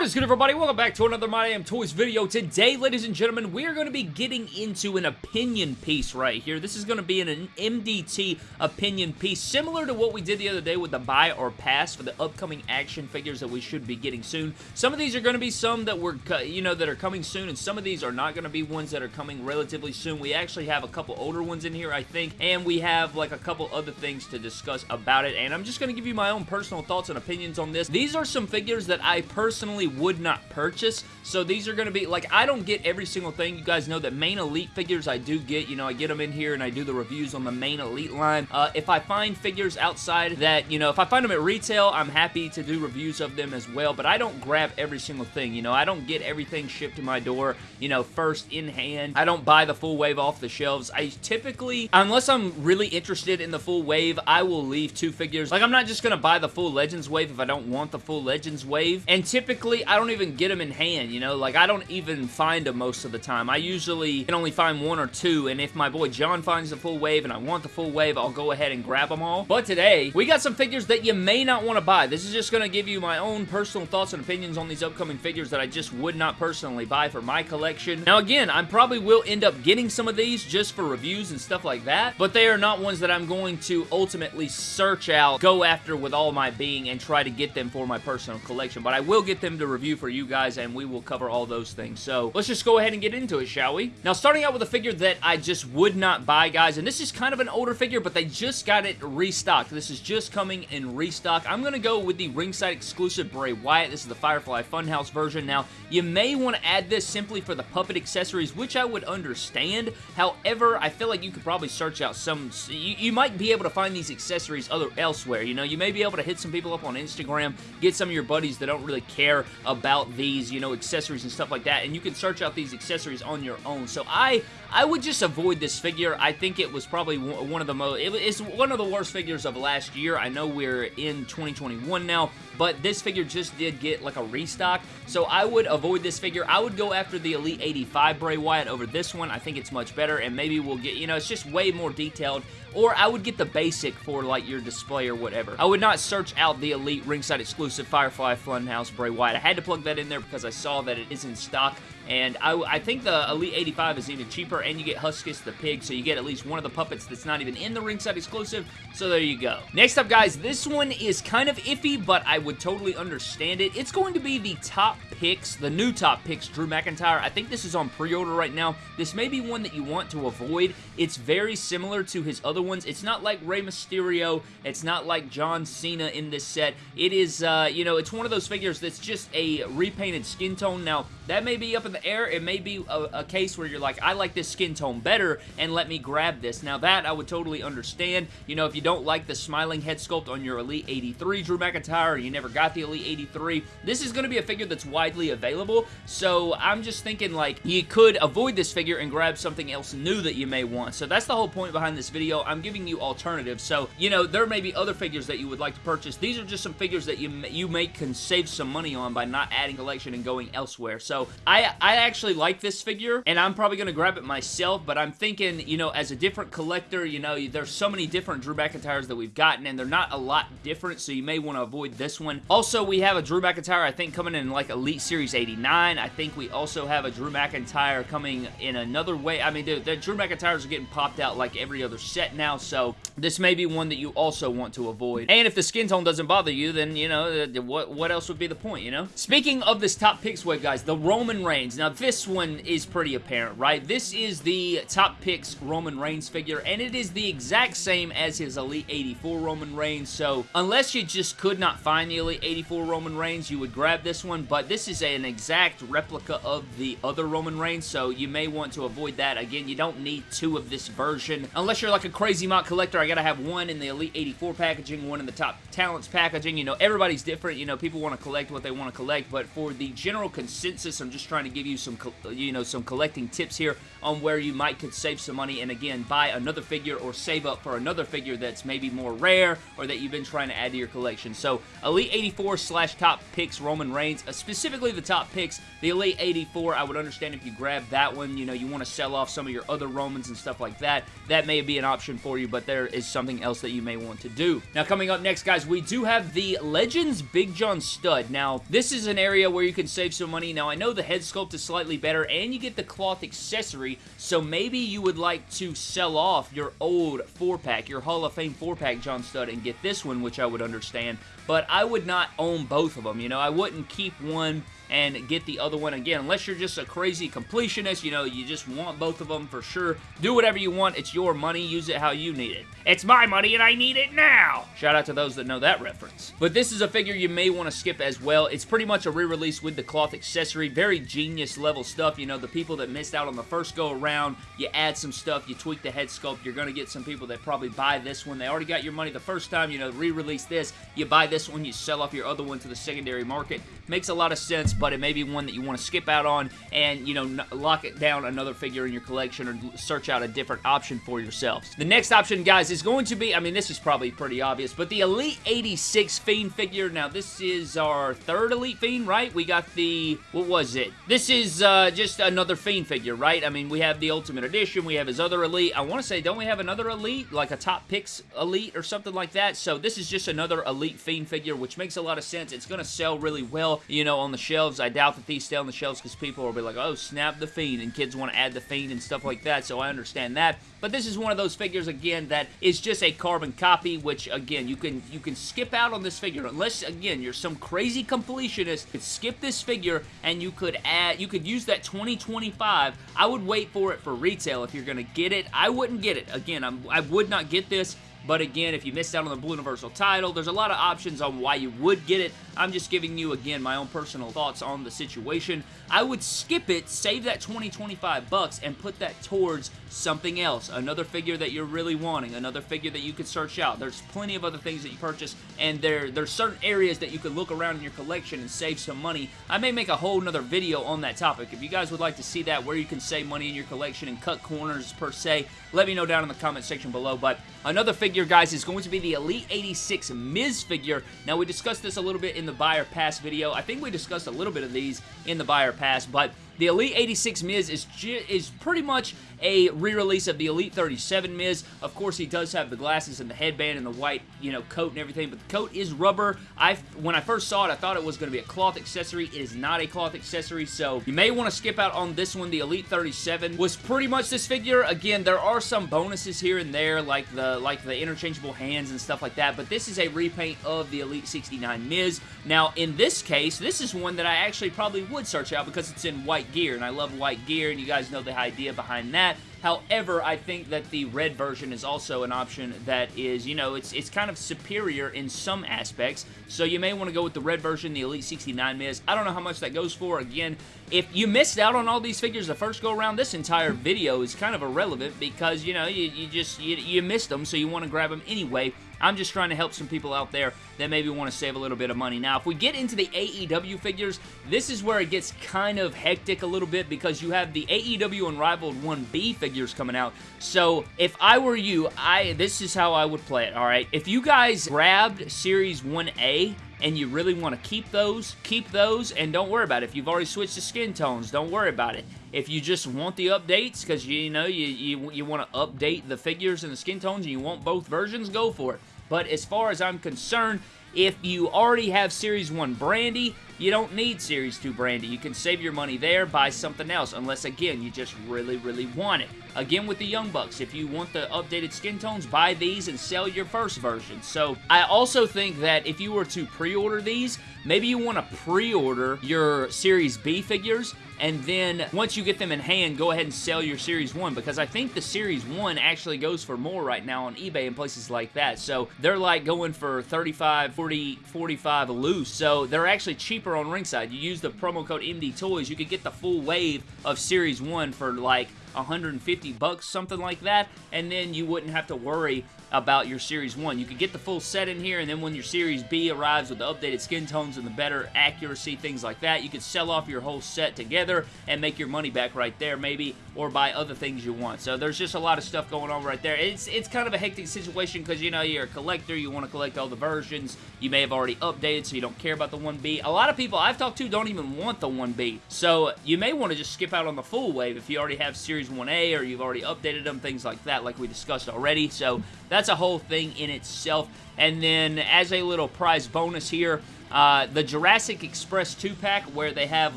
What is good everybody? Welcome back to another My Damn Toys video. Today, ladies and gentlemen, we are going to be getting into an opinion piece right here. This is going to be an MDT opinion piece, similar to what we did the other day with the buy or pass for the upcoming action figures that we should be getting soon. Some of these are going to be some that were, uh, you know, that are coming soon, and some of these are not going to be ones that are coming relatively soon. We actually have a couple older ones in here, I think, and we have like a couple other things to discuss about it, and I'm just going to give you my own personal thoughts and opinions on this. These are some figures that I personally would not purchase. So these are going to be, like, I don't get every single thing. You guys know that main elite figures I do get. You know, I get them in here and I do the reviews on the main elite line. Uh, if I find figures outside that, you know, if I find them at retail, I'm happy to do reviews of them as well. But I don't grab every single thing. You know, I don't get everything shipped to my door, you know, first in hand. I don't buy the full wave off the shelves. I typically, unless I'm really interested in the full wave, I will leave two figures. Like, I'm not just going to buy the full Legends wave if I don't want the full Legends wave. And typically, I don't even get them in hand, you know? Like, I don't even find them most of the time. I usually can only find one or two, and if my boy John finds the full wave and I want the full wave, I'll go ahead and grab them all. But today, we got some figures that you may not want to buy. This is just going to give you my own personal thoughts and opinions on these upcoming figures that I just would not personally buy for my collection. Now, again, I probably will end up getting some of these just for reviews and stuff like that, but they are not ones that I'm going to ultimately search out, go after with all my being, and try to get them for my personal collection. But I will get them to review for you guys, and we will cover all those things. So let's just go ahead and get into it, shall we? Now, starting out with a figure that I just would not buy, guys, and this is kind of an older figure, but they just got it restocked. This is just coming in restock. I'm going to go with the ringside exclusive Bray Wyatt. This is the Firefly Funhouse version. Now, you may want to add this simply for the puppet accessories, which I would understand. However, I feel like you could probably search out some... You, you might be able to find these accessories other elsewhere. You know, you may be able to hit some people up on Instagram, get some of your buddies that don't really care about these, you know, accessories and stuff like that, and you can search out these accessories on your own. So I, I would just avoid this figure. I think it was probably one of the most, it's one of the worst figures of last year. I know we're in 2021 now, but this figure just did get like a restock, so I would avoid this figure. I would go after the Elite 85 Bray Wyatt over this one. I think it's much better, and maybe we'll get, you know, it's just way more detailed or I would get the basic for like your display or whatever. I would not search out the Elite ringside exclusive Firefly Funhouse Bray Wyatt. I had to plug that in there because I saw that it is in stock and I, I, think the Elite 85 is even cheaper, and you get Huskus the Pig, so you get at least one of the puppets that's not even in the ringside exclusive, so there you go. Next up, guys, this one is kind of iffy, but I would totally understand it. It's going to be the top picks, the new top picks, Drew McIntyre. I think this is on pre-order right now. This may be one that you want to avoid. It's very similar to his other ones. It's not like Rey Mysterio. It's not like John Cena in this set. It is, uh, you know, it's one of those figures that's just a repainted skin tone. Now, that may be up in the air. It may be a, a, case where you're like, I like this skin tone better, and let me grab this. Now, that I would totally understand. You know, if you don't like the smiling head sculpt on your Elite 83 Drew McIntyre, you never got the Elite 83, this is going to be a figure that's widely available, so I'm just thinking, like, you could avoid this figure and grab something else new that you may want. So that's the whole point behind this video. I'm giving you alternatives. So, you know, there may be other figures that you would like to purchase. These are just some figures that you, you may can save some money on by not adding collection and going elsewhere. So, I actually like this figure, and I'm probably going to grab it myself, but I'm thinking, you know, as a different collector, you know, there's so many different Drew McIntyres that we've gotten, and they're not a lot different, so you may want to avoid this one. Also, we have a Drew McIntyre, I think, coming in like Elite Series 89. I think we also have a Drew McIntyre coming in another way. I mean, the, the Drew McIntyres are getting popped out like every other set now, so this may be one that you also want to avoid. And if the skin tone doesn't bother you, then, you know, uh, what, what else would be the point, you know? Speaking of this top picks wave, guys, the Roman Reigns. Now, this one is pretty apparent, right? This is the top picks Roman Reigns figure, and it is the exact same as his Elite 84 Roman Reigns, so unless you just could not find the Elite 84 Roman Reigns, you would grab this one, but this is an exact replica of the other Roman Reigns, so you may want to avoid that. Again, you don't need two of this version. Unless you're like a crazy MOC collector, I gotta have one in the Elite 84 packaging, one in the Top Talents packaging. You know, everybody's different. You know, people want to collect what they want to collect, but for the general consensus, I'm just trying to give you some, you know, some collecting tips here on where you might could save some money and again, buy another figure or save up for another figure that's maybe more rare or that you've been trying to add to your collection. So, Elite 84 slash top picks Roman Reigns, uh, specifically the top picks, the Elite 84, I would understand if you grab that one, you know, you want to sell off some of your other Romans and stuff like that. That may be an option for you, but there is something else that you may want to do. Now, coming up next, guys, we do have the Legends Big John Studd. Now, this is an area where you can save some money. Now, I know the head sculpt is slightly better, and you get the cloth accessory, so maybe you would like to sell off your old 4-pack, your Hall of Fame 4-pack John Stud, and get this one, which I would understand, but I would not own both of them, you know? I wouldn't keep one and get the other one again. Unless you're just a crazy completionist, you know, you just want both of them for sure. Do whatever you want. It's your money. Use it how you need it. It's my money and I need it now. Shout out to those that know that reference. But this is a figure you may want to skip as well. It's pretty much a re-release with the cloth accessory. Very genius level stuff. You know, the people that missed out on the first go around, you add some stuff, you tweak the head sculpt, you're going to get some people that probably buy this one. They already got your money the first time, you know, re-release this, you buy this one, you sell off your other one to the secondary market. Makes a lot of sense, but it may be one that you want to skip out on and, you know, lock it down another figure in your collection or search out a different option for yourselves. The next option, guys, is going to be, I mean, this is probably pretty obvious, but the Elite 86 Fiend figure. Now, this is our third Elite Fiend, right? We got the, what was it? This is uh, just another Fiend figure, right? I mean, we have the Ultimate Edition, we have his other Elite. I want to say, don't we have another Elite? Like a Top Picks Elite or something like that? So this is just another Elite Fiend figure, which makes a lot of sense. It's going to sell really well, you know, on the shelves. I doubt that these stay on the shelves because people will be like, oh, snap the Fiend, and kids want to add the Fiend and stuff like that, so I understand that. But this is one of those figures, again, that is just a carbon copy, which, again, you can you can skip out on this figure. Unless, again, you're some crazy completionist, you could skip this figure, and you could add, you could use that 2025. I would wait for it for retail if you're going to get it. I wouldn't get it. Again, I'm, I would not get this. But again, if you missed out on the Blue Universal title, there's a lot of options on why you would get it. I'm just giving you, again, my own personal thoughts on the situation. I would skip it, save that 20, 25 bucks, and put that towards something else. Another figure that you're really wanting. Another figure that you could search out. There's plenty of other things that you purchase, and there, there's certain areas that you could look around in your collection and save some money. I may make a whole nother video on that topic. If you guys would like to see that, where you can save money in your collection and cut corners per se, let me know down in the comment section below. But another figure, guys, is going to be the Elite 86 Miz figure. Now, we discussed this a little bit in the buy or pass video. I think we discussed a little bit of these in the buy or pass, but the Elite 86 Miz is, is pretty much a re-release of the Elite 37 Miz. Of course, he does have the glasses and the headband and the white, you know, coat and everything, but the coat is rubber. I When I first saw it, I thought it was going to be a cloth accessory. It is not a cloth accessory, so you may want to skip out on this one. The Elite 37 was pretty much this figure. Again, there are some bonuses here and there, like the like the interchangeable hands and stuff like that, but this is a repaint of the Elite 69 Miz. Now, in this case, this is one that I actually probably would search out because it's in white gear, and I love white gear, and you guys know the idea behind that. However, I think that the red version is also an option that is, you know, it's it's kind of superior in some aspects. So you may want to go with the red version, the Elite 69 Miz. I don't know how much that goes for. Again, if you missed out on all these figures the first go around, this entire video is kind of irrelevant because, you know, you, you just, you, you missed them, so you want to grab them anyway. I'm just trying to help some people out there that maybe want to save a little bit of money. Now, if we get into the AEW figures, this is where it gets kind of hectic a little bit because you have the AEW Unrivaled 1B figures coming out. So, if I were you, I this is how I would play it, alright? If you guys grabbed Series 1A, and you really want to keep those, keep those, and don't worry about it. If you've already switched to skin tones, don't worry about it. If you just want the updates, because you know you, you, you want to update the figures and the skin tones, and you want both versions, go for it. But as far as I'm concerned, if you already have Series 1 Brandi, you don't need Series 2 Brandi. You can save your money there, buy something else, unless, again, you just really, really want it. Again, with the Young Bucks, if you want the updated skin tones, buy these and sell your first version. So, I also think that if you were to pre-order these, maybe you want to pre-order your Series B figures, and then once you get them in hand, go ahead and sell your Series 1, because I think the Series 1 actually goes for more right now on eBay and places like that. So, they're like going for 35, 40, 45 loose, so they're actually cheaper on Ringside. You use the promo code MD Toys, you could get the full wave of Series 1 for like 150 bucks, something like that, and then you wouldn't have to worry about your Series 1. You could get the full set in here, and then when your Series B arrives with the updated skin tones and the better accuracy, things like that, you could sell off your whole set together and make your money back right there, maybe, or buy other things you want. So there's just a lot of stuff going on right there. It's, it's kind of a hectic situation because, you know, you're a collector, you want to collect all the versions, you may have already updated, so you don't care about the 1B. A lot of people I've talked to don't even want the 1B, so you may want to just skip out on the full wave if you already have Series 1A or you've already updated them, things like that, like we discussed already. So that's a whole thing in itself. And then as a little prize bonus here, uh, the Jurassic Express 2-pack where they have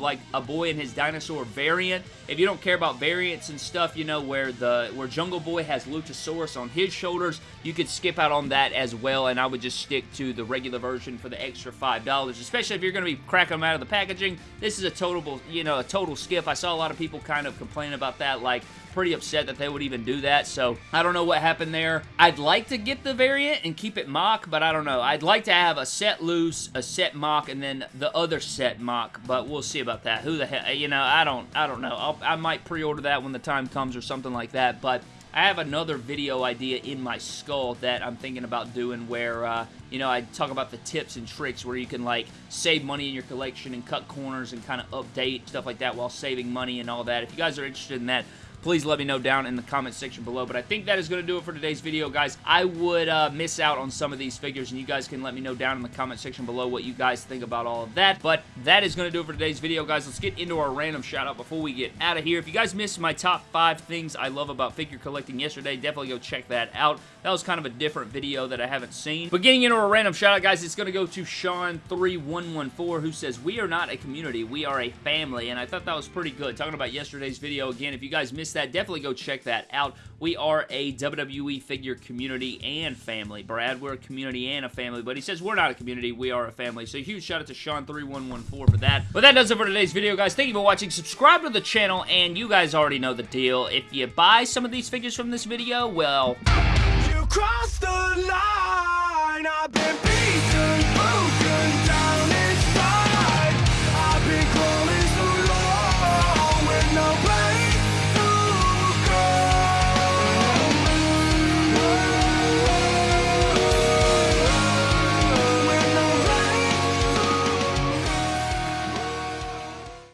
like a boy and his dinosaur variant. If you don't care about variants and stuff, you know, where the where Jungle Boy has Luchasaurus on his shoulders, you could skip out on that as well, and I would just stick to the regular version for the extra $5, especially if you're going to be cracking them out of the packaging. This is a total, you know, a total skip. I saw a lot of people kind of complain about that, like, pretty upset that they would even do that, so I don't know what happened there. I'd like to get the variant and keep it MOC, but I don't know. I'd like to have a set loose, a set MOC, and then the other set MOC, but we'll see about that. Who the hell, you know, I don't, I don't know. I'll, I might pre-order that when the time comes or something like that, but I have another video idea in my skull that I'm thinking about doing where, uh, you know, I talk about the tips and tricks where you can, like, save money in your collection and cut corners and kind of update, stuff like that while saving money and all that. If you guys are interested in that, please let me know down in the comment section below. But I think that is going to do it for today's video, guys. I would uh, miss out on some of these figures, and you guys can let me know down in the comment section below what you guys think about all of that. But that is going to do it for today's video, guys. Let's get into our random shout-out before we get out of here. If you guys missed my top five things I love about figure collecting yesterday, definitely go check that out. That was kind of a different video that I haven't seen. But getting into a random shout-out, guys, it's going to go to Sean3114, who says, We are not a community, we are a family. And I thought that was pretty good. Talking about yesterday's video, again, if you guys missed that, definitely go check that out. We are a WWE figure community and family. Brad, we're a community and a family, but he says we're not a community, we are a family. So huge shout out to Sean3114 for that. But that does it for today's video, guys. Thank you for watching. Subscribe to the channel, and you guys already know the deal. If you buy some of these figures from this video, well...